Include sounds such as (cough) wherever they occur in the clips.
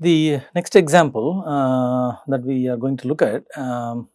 The next example uh, that we are going to look at um,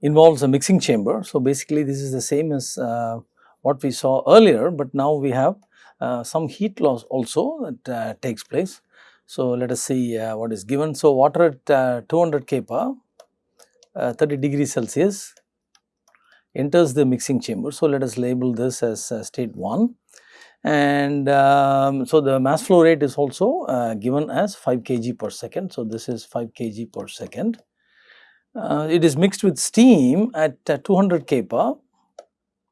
involves a mixing chamber. So, basically this is the same as uh, what we saw earlier, but now we have uh, some heat loss also that uh, takes place. So, let us see uh, what is given. So, water at uh, 200 kPa, 30 degrees Celsius enters the mixing chamber. So, let us label this as state 1 and um, so the mass flow rate is also uh, given as 5 kg per second. So, this is 5 kg per second. Uh, it is mixed with steam at uh, 200 kPa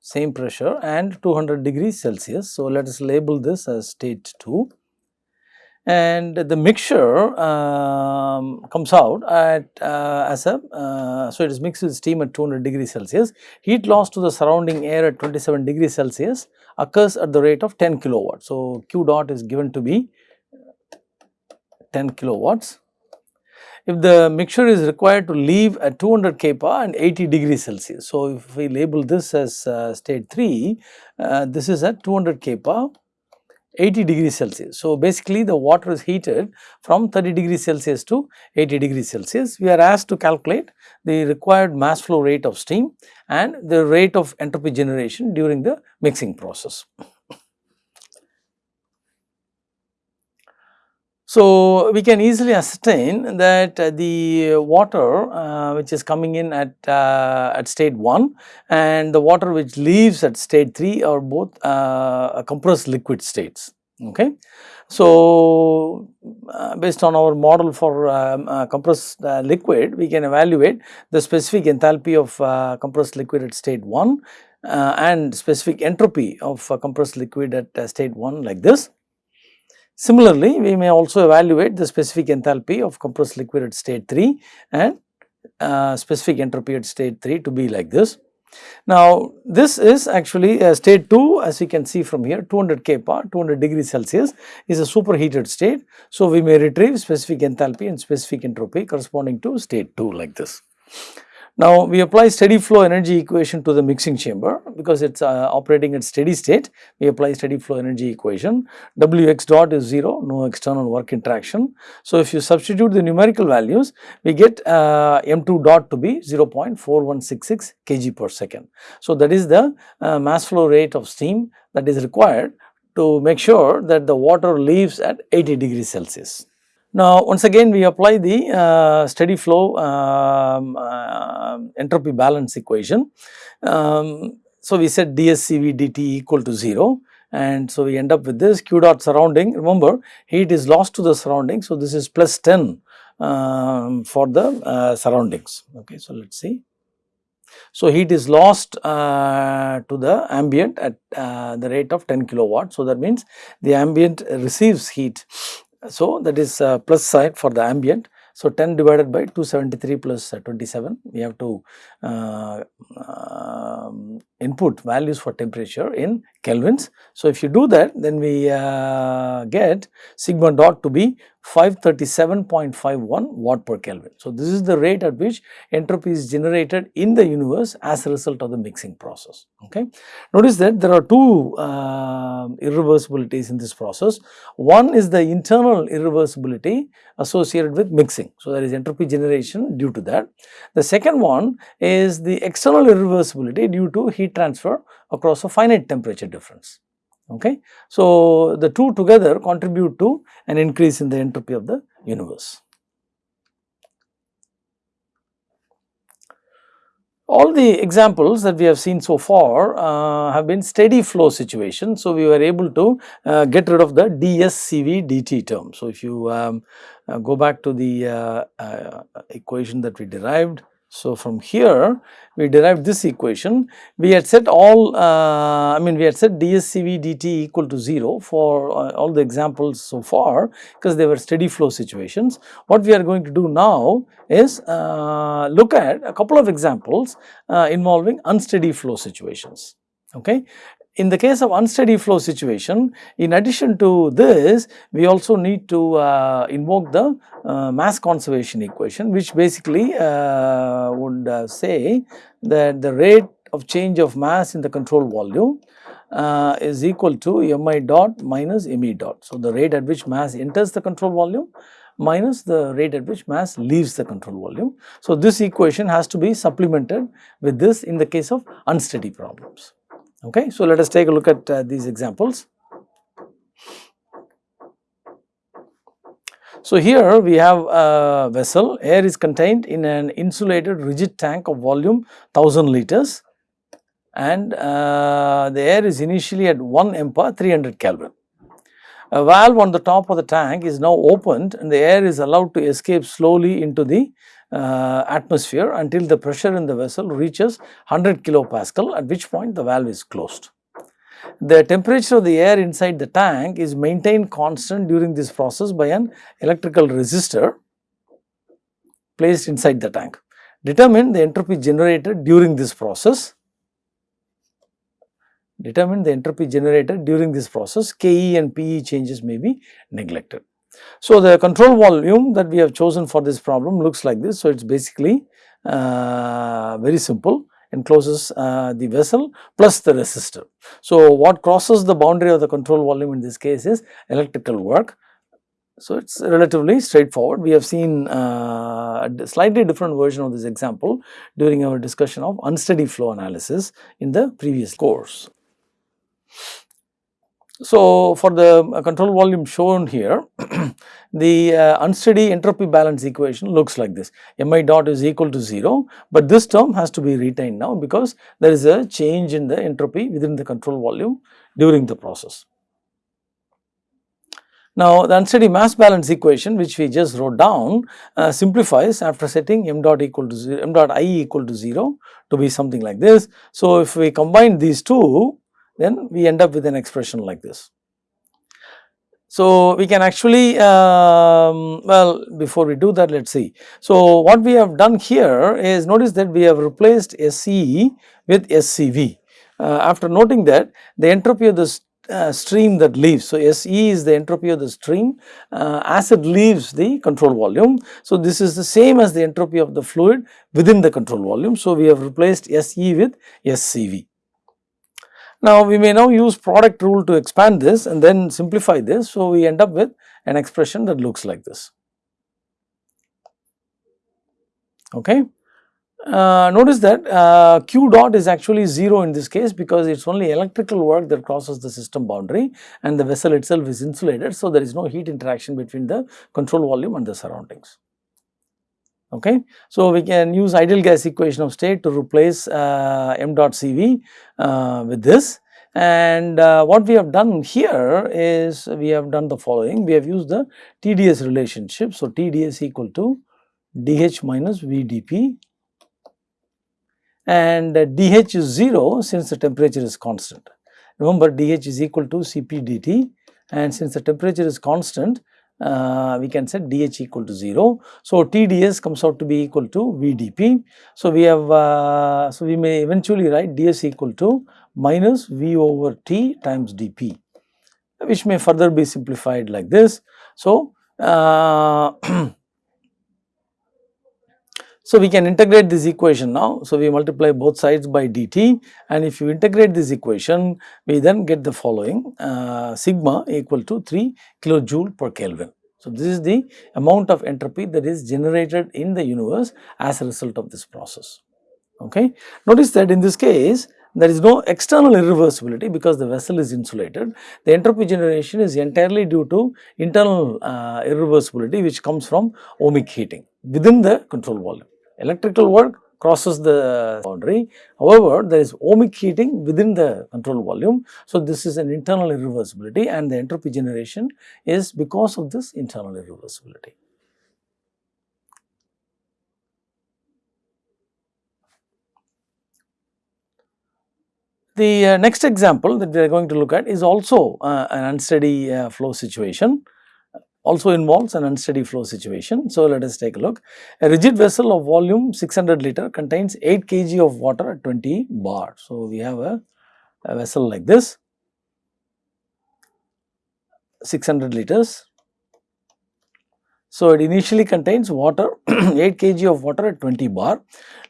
same pressure and 200 degrees Celsius. So, let us label this as state 2 and the mixture um, comes out at uh, as a uh, so it is mixed with steam at 200 degrees Celsius. Heat loss to the surrounding air at 27 degrees Celsius occurs at the rate of 10 kilowatt. So, Q dot is given to be 10 kilowatts. If the mixture is required to leave at 200 kPa and 80 degrees Celsius. So, if we label this as uh, state 3, uh, this is at 200 kPa 80 degrees Celsius. So, basically the water is heated from 30 degrees Celsius to 80 degrees Celsius. We are asked to calculate the required mass flow rate of steam and the rate of entropy generation during the mixing process. So, we can easily ascertain that uh, the water uh, which is coming in at, uh, at state 1 and the water which leaves at state 3 are both uh, compressed liquid states. Okay. So, uh, based on our model for um, uh, compressed liquid, we can evaluate the specific enthalpy of compressed liquid at state 1 and specific entropy of compressed liquid at state 1 like this. Similarly, we may also evaluate the specific enthalpy of compressed liquid at state 3 and uh, specific entropy at state 3 to be like this. Now, this is actually a state 2 as you can see from here 200 kPa 200 degrees Celsius is a superheated state. So, we may retrieve specific enthalpy and specific entropy corresponding to state 2 like this. Now, we apply steady flow energy equation to the mixing chamber because it is uh, operating at steady state. We apply steady flow energy equation. Wx dot is 0, no external work interaction. So, if you substitute the numerical values, we get uh, m2 dot to be 0.4166 kg per second. So, that is the uh, mass flow rate of steam that is required to make sure that the water leaves at 80 degrees Celsius. Now, once again we apply the uh, steady flow um, uh, entropy balance equation. Um, so, we set dSCV dt equal to 0 and so we end up with this q dot surrounding remember heat is lost to the surrounding. So, this is plus 10 um, for the uh, surroundings. Okay, so, let us see. So, heat is lost uh, to the ambient at uh, the rate of 10 kilowatt. So, that means the ambient receives heat so, that is uh, plus side for the ambient. So, 10 divided by 273 uh, 27 we have to uh, um, input values for temperature in kelvins. So, if you do that then we uh, get sigma dot to be 537.51 watt per Kelvin. So, this is the rate at which entropy is generated in the universe as a result of the mixing process. Okay. Notice that there are two uh, irreversibilities in this process. One is the internal irreversibility associated with mixing. So, there is entropy generation due to that. The second one is the external irreversibility due to heat transfer across a finite temperature difference. Okay. So, the two together contribute to an increase in the entropy of the universe. All the examples that we have seen so far uh, have been steady flow situations. So, we were able to uh, get rid of the dSCV dt term. So, if you um, uh, go back to the uh, uh, equation that we derived, so, from here we derived this equation. We had set all, uh, I mean we had set dSCV dt equal to 0 for uh, all the examples so far because they were steady flow situations. What we are going to do now is uh, look at a couple of examples uh, involving unsteady flow situations. Okay. In the case of unsteady flow situation, in addition to this, we also need to uh, invoke the uh, mass conservation equation, which basically uh, would uh, say that the rate of change of mass in the control volume uh, is equal to mi dot minus me dot. So, the rate at which mass enters the control volume minus the rate at which mass leaves the control volume. So, this equation has to be supplemented with this in the case of unsteady problems. Okay. So, let us take a look at uh, these examples. So, here we have a vessel, air is contained in an insulated rigid tank of volume 1000 liters and uh, the air is initially at 1 MPa 300 Kelvin. A valve on the top of the tank is now opened and the air is allowed to escape slowly into the uh, atmosphere until the pressure in the vessel reaches 100 kilopascal at which point the valve is closed. The temperature of the air inside the tank is maintained constant during this process by an electrical resistor placed inside the tank. Determine the entropy generated during this process. Determine the entropy generated during this process. Ke and Pe changes may be neglected. So, the control volume that we have chosen for this problem looks like this. So, it is basically uh, very simple encloses uh, the vessel plus the resistor. So, what crosses the boundary of the control volume in this case is electrical work. So, it is relatively straightforward. We have seen uh, a slightly different version of this example during our discussion of unsteady flow analysis in the previous course. So, for the uh, control volume shown here, (clears throat) the uh, unsteady entropy balance equation looks like this mi dot is equal to 0, but this term has to be retained now because there is a change in the entropy within the control volume during the process. Now, the unsteady mass balance equation which we just wrote down uh, simplifies after setting m dot equal to 0, m dot i equal to 0 to be something like this. So, if we combine these two then we end up with an expression like this. So, we can actually um, well before we do that let us see. So, what we have done here is notice that we have replaced SE with SCV. Uh, after noting that the entropy of the uh, stream that leaves. So, SE is the entropy of the stream uh, as it leaves the control volume. So, this is the same as the entropy of the fluid within the control volume. So, we have replaced SE with SCV. Now, we may now use product rule to expand this and then simplify this. So, we end up with an expression that looks like this. Okay. Uh, notice that uh, q dot is actually 0 in this case because it is only electrical work that crosses the system boundary and the vessel itself is insulated. So, there is no heat interaction between the control volume and the surroundings. Okay. So, we can use ideal gas equation of state to replace uh, m dot Cv uh, with this and uh, what we have done here is we have done the following we have used the TDS relationship. So, TDS equal to dH minus VdP and dH is 0 since the temperature is constant. Remember dH is equal to Cp dt and since the temperature is constant uh, we can set dH equal to 0. So, TDS comes out to be equal to VdP. So, we have uh, so we may eventually write ds equal to minus V over T times dP which may further be simplified like this. So, uh, So, we can integrate this equation now. So, we multiply both sides by dt and if you integrate this equation, we then get the following uh, sigma equal to 3 kilojoule per Kelvin. So, this is the amount of entropy that is generated in the universe as a result of this process. Okay. Notice that in this case, there is no external irreversibility because the vessel is insulated. The entropy generation is entirely due to internal uh, irreversibility which comes from ohmic heating within the control volume electrical work crosses the boundary. However, there is ohmic heating within the control volume. So, this is an internal irreversibility and the entropy generation is because of this internal irreversibility. The uh, next example that we are going to look at is also uh, an unsteady uh, flow situation also involves an unsteady flow situation. So, let us take a look. A rigid vessel of volume 600 liter contains 8 kg of water at 20 bar. So, we have a, a vessel like this 600 liters. So, it initially contains water (clears throat) 8 kg of water at 20 bar.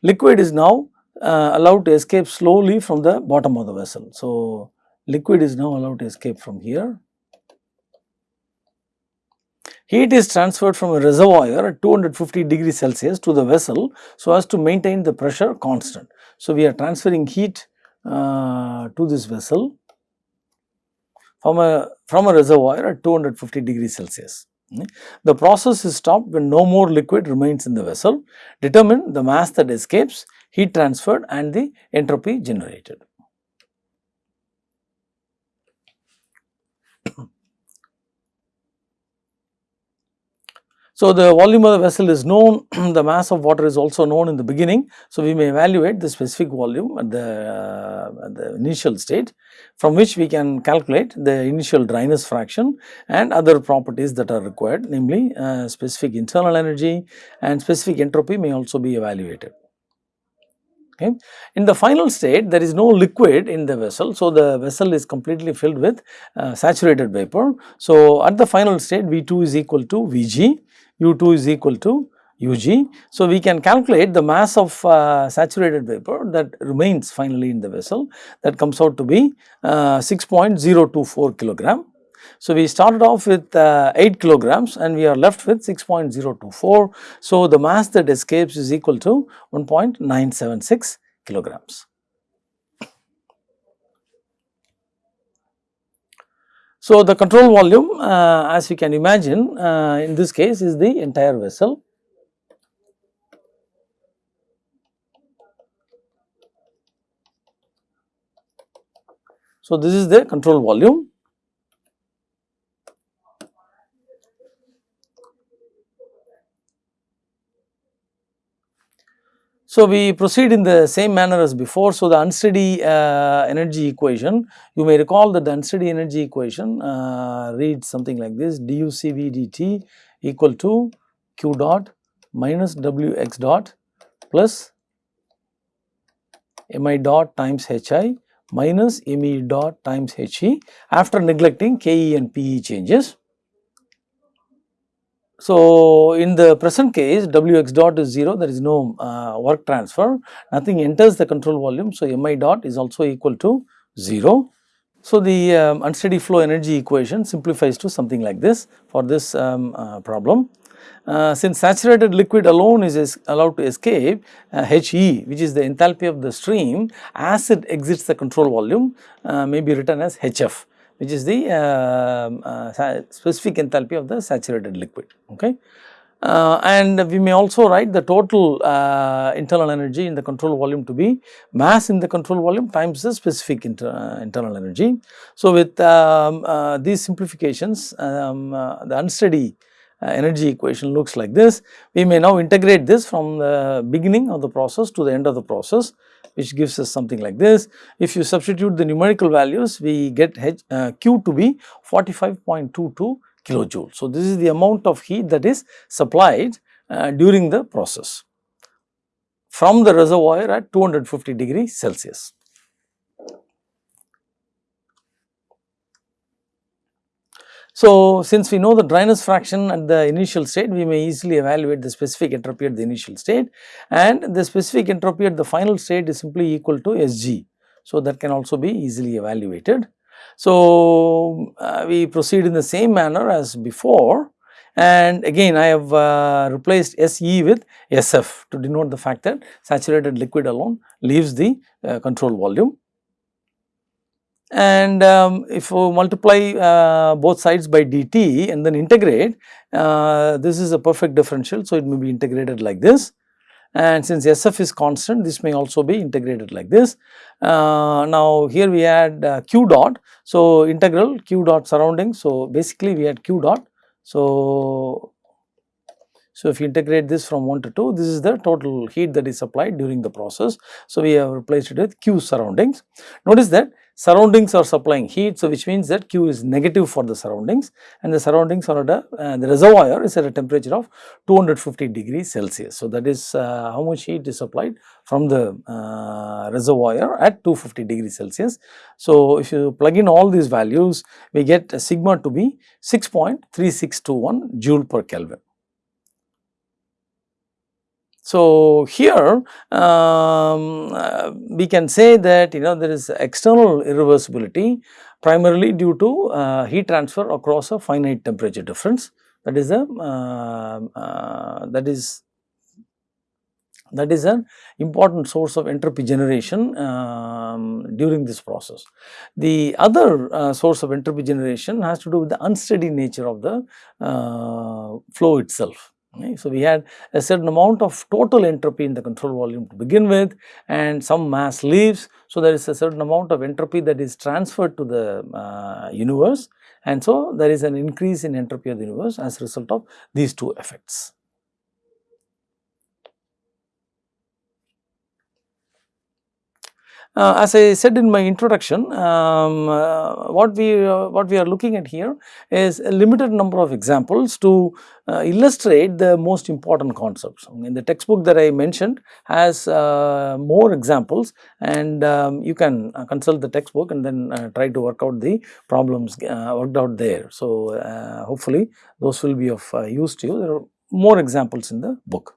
Liquid is now uh, allowed to escape slowly from the bottom of the vessel. So, liquid is now allowed to escape from here heat is transferred from a reservoir at 250 degrees Celsius to the vessel so as to maintain the pressure constant. So, we are transferring heat uh, to this vessel from a from a reservoir at 250 degrees Celsius. The process is stopped when no more liquid remains in the vessel. Determine the mass that escapes, heat transferred and the entropy generated. So, the volume of the vessel is known, (clears throat) the mass of water is also known in the beginning. So, we may evaluate the specific volume at the, uh, at the initial state from which we can calculate the initial dryness fraction and other properties that are required namely uh, specific internal energy and specific entropy may also be evaluated. Okay. In the final state there is no liquid in the vessel. So, the vessel is completely filled with uh, saturated vapor. So, at the final state V2 is equal to Vg U2 is equal to Ug. So, we can calculate the mass of uh, saturated vapor that remains finally in the vessel that comes out to be uh, 6.024 kilogram. So, we started off with uh, 8 kilograms and we are left with 6.024. So, the mass that escapes is equal to 1.976 kilograms. So, the control volume uh, as you can imagine uh, in this case is the entire vessel. So, this is the control volume So, we proceed in the same manner as before. So, the unsteady uh, energy equation, you may recall that the unsteady energy equation uh, reads something like this du Cv dt equal to q dot minus w x dot plus mi dot times hi minus me dot times he after neglecting ke and pe changes. So, in the present case Wx dot is 0 there is no uh, work transfer nothing enters the control volume. So, Mi dot is also equal to 0. So, the um, unsteady flow energy equation simplifies to something like this for this um, uh, problem. Uh, since saturated liquid alone is, allowed to escape uh, He which is the enthalpy of the stream as it exits the control volume uh, may be written as Hf which is the uh, uh, specific enthalpy of the saturated liquid. Okay. Uh, and we may also write the total uh, internal energy in the control volume to be mass in the control volume times the specific inter, uh, internal energy. So, with um, uh, these simplifications um, the unsteady energy equation looks like this. We may now integrate this from the beginning of the process to the end of the process which gives us something like this. If you substitute the numerical values, we get H, uh, Q to be 45.22 kilojoule. So, this is the amount of heat that is supplied uh, during the process from the reservoir at 250 degree Celsius. So, since we know the dryness fraction at the initial state, we may easily evaluate the specific entropy at the initial state and the specific entropy at the final state is simply equal to Sg. So, that can also be easily evaluated. So, uh, we proceed in the same manner as before and again I have uh, replaced Se with Sf to denote the fact that saturated liquid alone leaves the uh, control volume and um, if you multiply uh, both sides by dt and then integrate uh, this is a perfect differential. So, it may be integrated like this and since SF is constant this may also be integrated like this. Uh, now, here we had uh, q dot. So, integral q dot surrounding. So, basically we had q dot. So, so, if you integrate this from 1 to 2, this is the total heat that is supplied during the process. So, we have replaced it with Q surroundings. Notice that surroundings are supplying heat. So, which means that Q is negative for the surroundings and the surroundings are at a, uh, the reservoir is at a temperature of 250 degrees Celsius. So, that is uh, how much heat is supplied from the uh, reservoir at 250 degrees Celsius. So, if you plug in all these values, we get sigma to be 6.3621 joule per Kelvin. So, here um, uh, we can say that you know there is external irreversibility primarily due to uh, heat transfer across a finite temperature difference. that is a uh, uh, that is that is an important source of entropy generation um, during this process. The other uh, source of entropy generation has to do with the unsteady nature of the uh, flow itself. Okay. So, we had a certain amount of total entropy in the control volume to begin with and some mass leaves. So, there is a certain amount of entropy that is transferred to the uh, universe and so there is an increase in entropy of the universe as a result of these two effects. Uh, as I said in my introduction, um, uh, what we uh, what we are looking at here is a limited number of examples to uh, illustrate the most important concepts. In the textbook that I mentioned has uh, more examples and um, you can uh, consult the textbook and then try to work out the problems worked out there. So, hopefully those will be of use to you. There are more examples in the book.